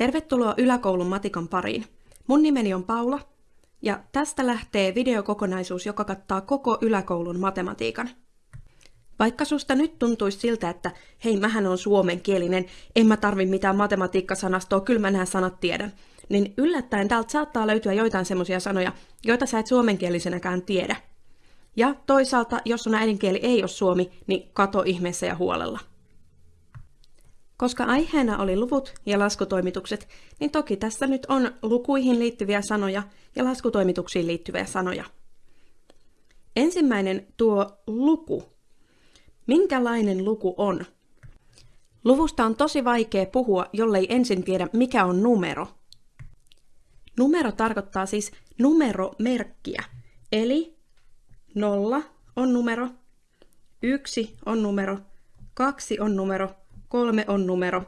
Tervetuloa yläkoulun matikan pariin. Mun nimeni on Paula ja tästä lähtee videokokonaisuus, joka kattaa koko yläkoulun matematiikan. Vaikka susta nyt tuntuisi siltä, että hei, mähän on suomenkielinen, en mä tarvi mitään matematiikkasanastoa, kyllä mä nämä sanat tiedän, niin yllättäen täältä saattaa löytyä joitain semmoisia sanoja, joita sä et suomenkielisenäkään tiedä. Ja toisaalta, jos sun äidinkieli ei ole suomi, niin kato ihmeessä ja huolella. Koska aiheena oli luvut ja laskutoimitukset, niin toki tässä nyt on lukuihin liittyviä sanoja ja laskutoimituksiin liittyviä sanoja. Ensimmäinen tuo luku. Minkälainen luku on? Luvusta on tosi vaikea puhua, jollei ensin tiedä, mikä on numero. Numero tarkoittaa siis numeromerkkiä, eli nolla on numero, yksi on numero, kaksi on numero kolme on numero.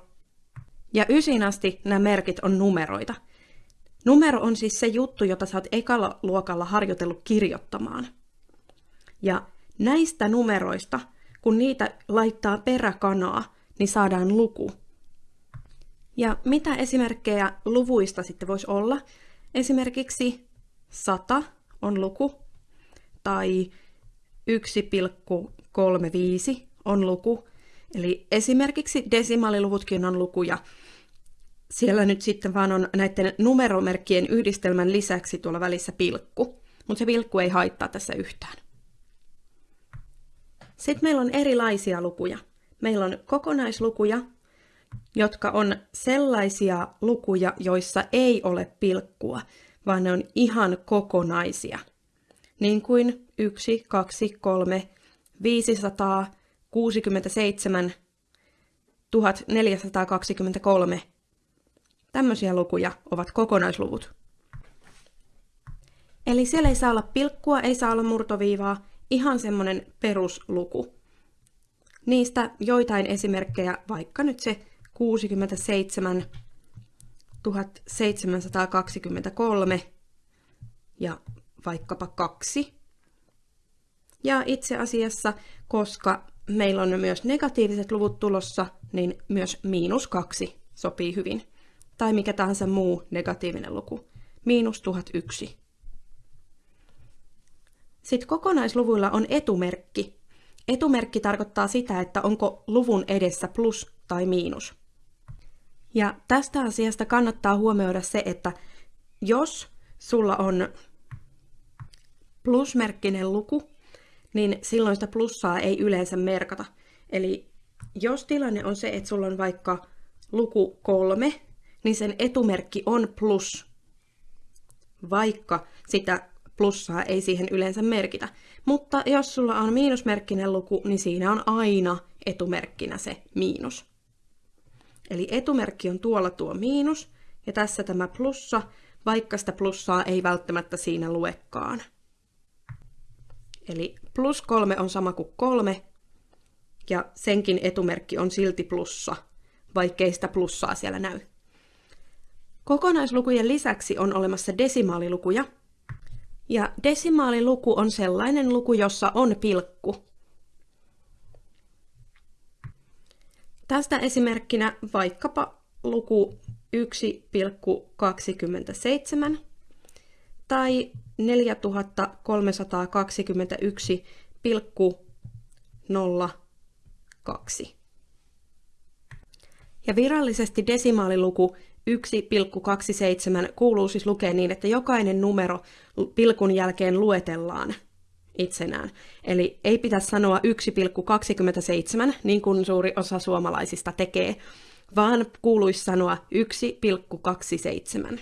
Ja ysin asti nämä merkit on numeroita. Numero on siis se juttu, jota sä oot ekalla luokalla harjoitellut kirjoittamaan. Ja näistä numeroista, kun niitä laittaa peräkanaa, niin saadaan luku. Ja mitä esimerkkejä luvuista sitten voisi olla? Esimerkiksi 100 on luku, tai 1,35 on luku, Eli esimerkiksi desimaaliluvutkin on lukuja. Siellä nyt sitten vaan on näiden numeromerkkien yhdistelmän lisäksi tuolla välissä pilkku, mutta se pilkku ei haittaa tässä yhtään. Sitten meillä on erilaisia lukuja. Meillä on kokonaislukuja, jotka on sellaisia lukuja, joissa ei ole pilkkua, vaan ne on ihan kokonaisia. Niin kuin 1, 2, 3, 500, 67 1423. Tämmöisiä lukuja ovat kokonaisluvut. Eli siellä ei saa olla pilkkua, ei saa olla murtoviivaa, ihan semmoinen perusluku. Niistä joitain esimerkkejä, vaikka nyt se 67 1723 ja vaikkapa kaksi. Ja itse asiassa, koska meillä on myös negatiiviset luvut tulossa, niin myös miinus kaksi sopii hyvin. Tai mikä tahansa muu negatiivinen luku. Miinus 1001. Sitten kokonaisluvuilla on etumerkki. Etumerkki tarkoittaa sitä, että onko luvun edessä plus tai miinus. Ja tästä asiasta kannattaa huomioida se, että jos sulla on plusmerkkinen luku, niin silloin sitä plussaa ei yleensä merkata. Eli jos tilanne on se, että sulla on vaikka luku kolme, niin sen etumerkki on plus, vaikka sitä plussaa ei siihen yleensä merkitä. Mutta jos sulla on miinusmerkkinen luku, niin siinä on aina etumerkkinä se miinus. Eli etumerkki on tuolla tuo miinus, ja tässä tämä plussa, vaikka sitä plussaa ei välttämättä siinä luekaan. Eli plus kolme on sama kuin kolme, ja senkin etumerkki on silti plussa, vaikkei sitä plussaa siellä näy. Kokonaislukujen lisäksi on olemassa desimaalilukuja, ja desimaaliluku on sellainen luku, jossa on pilkku. Tästä esimerkkinä vaikkapa luku 1,27 tai 4321,02. Ja virallisesti desimaaliluku 1,27 kuuluu siis lukea niin, että jokainen numero pilkun jälkeen luetellaan itsenään. Eli ei pitäisi sanoa 1,27, niin kuin suuri osa suomalaisista tekee, vaan kuuluisi sanoa 1,27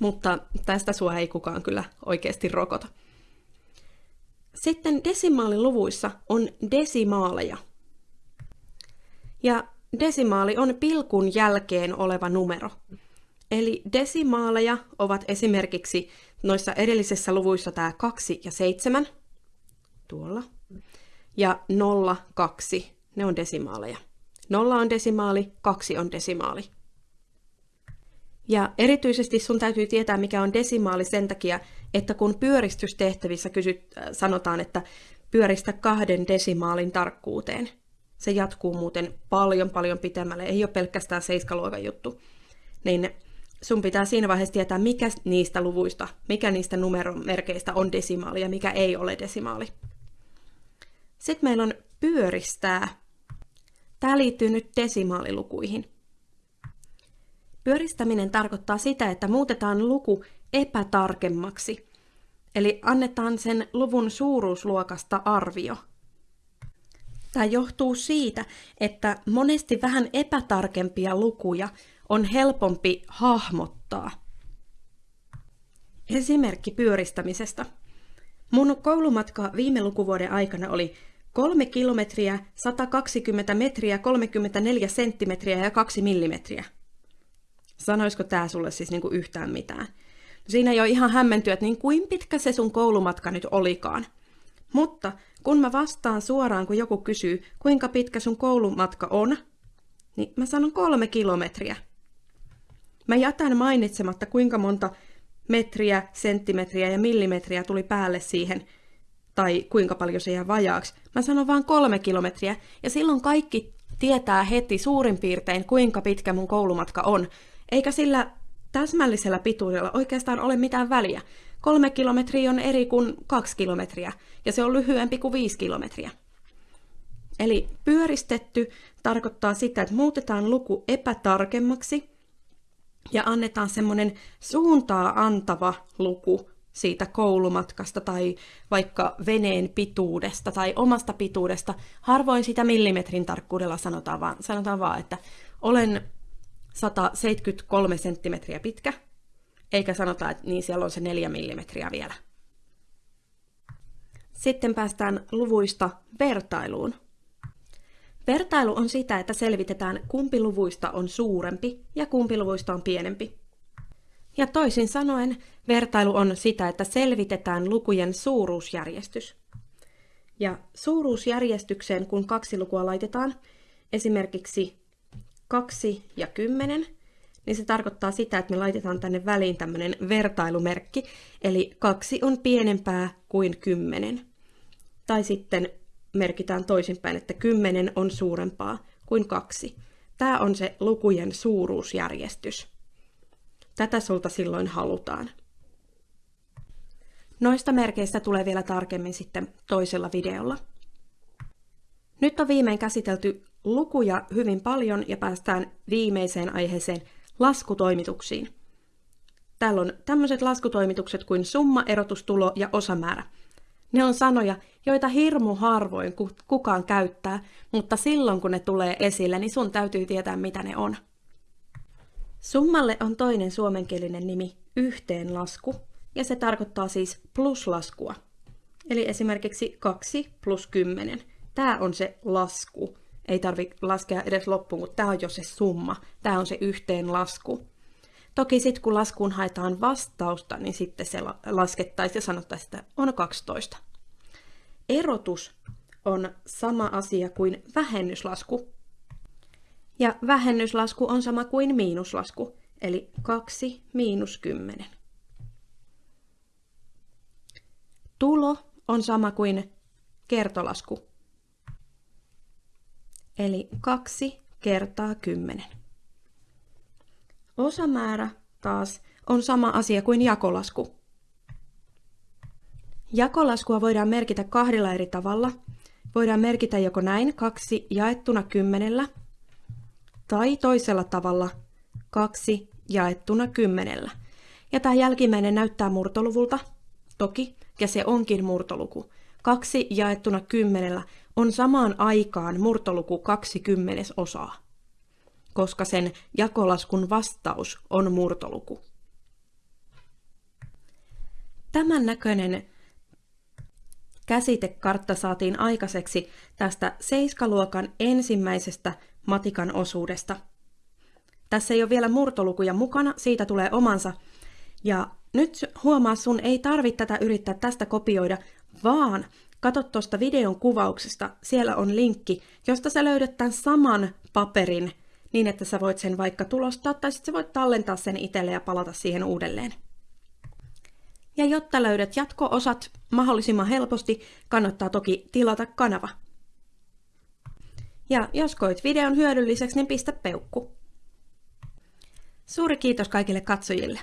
mutta tästä sua ei kukaan kyllä oikeasti rokota. Sitten desimaaliluvuissa on desimaaleja. Ja desimaali on pilkun jälkeen oleva numero. Eli desimaaleja ovat esimerkiksi noissa edellisissä luvuissa tämä 2 ja 7, tuolla, ja 0, 2, ne on desimaaleja. 0 on desimaali, 2 on desimaali. Ja erityisesti sun täytyy tietää, mikä on desimaali sen takia, että kun pyöristystehtävissä kysyt, äh, sanotaan, että pyöristä kahden desimaalin tarkkuuteen, Se jatkuu muuten paljon paljon pitemmälle, ei ole pelkästään seiskaluokan juttu. Niin sun pitää siinä vaiheessa tietää, mikä niistä luvuista, mikä niistä numeromerkeistä on desimaali ja mikä ei ole desimaali. Sitten meillä on pyöristää. Tämä liittyy nyt desimaalilukuihin. Pyöristäminen tarkoittaa sitä, että muutetaan luku epätarkemmaksi, eli annetaan sen luvun suuruusluokasta arvio. Tämä johtuu siitä, että monesti vähän epätarkempia lukuja on helpompi hahmottaa. Esimerkki pyöristämisestä. Mun koulumatka viime lukuvuoden aikana oli 3 kilometriä, 120 metriä, 34 senttimetriä ja 2 millimetriä. Sanoisiko tämä sulle siis niinku yhtään mitään? Siinä jo ihan hämmentyä, että niin kuin pitkä se sun koulumatka nyt olikaan. Mutta kun mä vastaan suoraan, kun joku kysyy, kuinka pitkä sun koulumatka on, niin mä sanon kolme kilometriä. Mä jätän mainitsematta, kuinka monta metriä, senttimetriä ja millimetriä tuli päälle siihen, tai kuinka paljon se jää vajaaksi. Mä sanon vaan kolme kilometriä, ja silloin kaikki tietää heti suurin piirtein, kuinka pitkä mun koulumatka on, eikä sillä täsmällisellä pituudella oikeastaan ole mitään väliä. Kolme kilometriä on eri kuin kaksi kilometriä, ja se on lyhyempi kuin viisi kilometriä. Eli pyöristetty tarkoittaa sitä, että muutetaan luku epätarkemmaksi ja annetaan semmoinen suuntaa antava luku siitä koulumatkasta tai vaikka veneen pituudesta tai omasta pituudesta. Harvoin sitä millimetrin tarkkuudella sanotaan vaan, sanotaan vaan että olen 173 senttimetriä pitkä, eikä sanota, että niin siellä on se 4 millimetriä vielä. Sitten päästään luvuista vertailuun. Vertailu on sitä, että selvitetään kumpi luvuista on suurempi ja kumpi luvuista on pienempi. Ja toisin sanoen, vertailu on sitä, että selvitetään lukujen suuruusjärjestys. Ja suuruusjärjestykseen, kun kaksi lukua laitetaan, esimerkiksi 2 ja 10, niin se tarkoittaa sitä, että me laitetaan tänne väliin tämmöinen vertailumerkki, eli 2 on pienempää kuin 10. Tai sitten merkitään toisinpäin, että 10 on suurempaa kuin 2. Tämä on se lukujen suuruusjärjestys. Tätä sulta silloin halutaan. Noista merkeistä tulee vielä tarkemmin sitten toisella videolla. Nyt on viimein käsitelty lukuja hyvin paljon ja päästään viimeiseen aiheeseen laskutoimituksiin. Täällä on tämmöiset laskutoimitukset kuin summa, erotustulo ja osamäärä. Ne on sanoja, joita hirmu harvoin kukaan käyttää, mutta silloin kun ne tulee esille, niin sun täytyy tietää mitä ne on. Summalle on toinen suomenkielinen nimi yhteenlasku, ja se tarkoittaa siis pluslaskua. Eli esimerkiksi 2 plus 10. Tämä on se lasku, ei tarvi laskea edes loppuun, kun tämä on jo se summa, tämä on se yhteenlasku. Toki sitten kun laskuun haetaan vastausta, niin sitten se laskettaisiin ja sanottaisiin, että on 12. Erotus on sama asia kuin vähennyslasku. Ja vähennyslasku on sama kuin miinuslasku, eli 2 miinus 10. Tulo on sama kuin kertolasku, eli 2 kertaa 10. Osamäärä taas on sama asia kuin jakolasku. Jakolaskua voidaan merkitä kahdella eri tavalla. Voidaan merkitä joko näin 2 jaettuna kymmenellä tai toisella tavalla 2 jaettuna kymmenellä. Ja tämä jälkimmäinen näyttää murtoluvulta, toki, ja se onkin murtoluku. 2 jaettuna kymmenellä on samaan aikaan murtoluku 20 osaa, koska sen jakolaskun vastaus on murtoluku. Tämän näköinen käsitekartta saatiin aikaiseksi tästä seiskaluokan ensimmäisestä matikan osuudesta. Tässä ei ole vielä murtolukuja mukana, siitä tulee omansa. Ja nyt huomaa, sun ei tarvitse tätä yrittää tästä kopioida, vaan Kato tuosta videon kuvauksesta, siellä on linkki, josta sä löydät tämän saman paperin niin, että sä voit sen vaikka tulostaa tai sitten sä voit tallentaa sen itselle ja palata siihen uudelleen. Ja jotta löydät jatko-osat mahdollisimman helposti, kannattaa toki tilata kanava. Ja jos koit videon hyödylliseksi, niin pistä peukku. Suuri kiitos kaikille katsojille.